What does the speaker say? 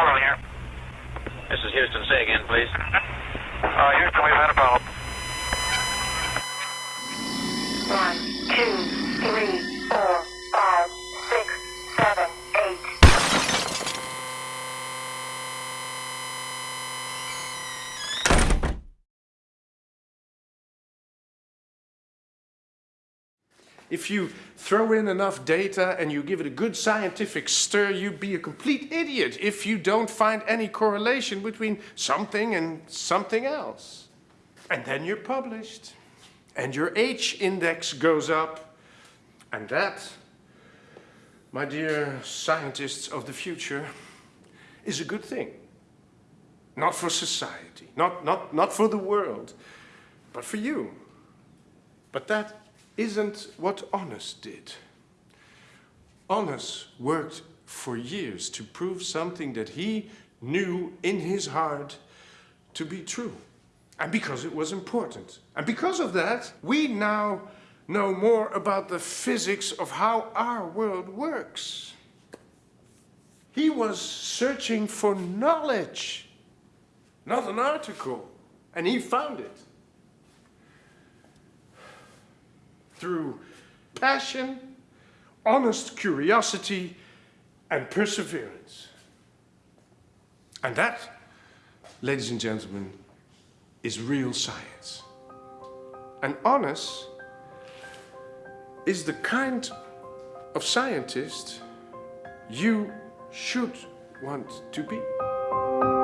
Apollo here. This is Houston. Say again, please. Uh, Houston, we've had Apollo. One, If you throw in enough data and you give it a good scientific stir, you'd be a complete idiot if you don't find any correlation between something and something else. And then you're published. And your H-index goes up. And that, my dear scientists of the future, is a good thing. Not for society, not, not, not for the world, but for you. But that isn't what Honest did. Honest worked for years to prove something that he knew in his heart to be true. And because it was important. And because of that, we now know more about the physics of how our world works. He was searching for knowledge, not an article. And he found it. Through passion, honest curiosity, and perseverance. And that, ladies and gentlemen, is real science. And honest is the kind of scientist you should want to be.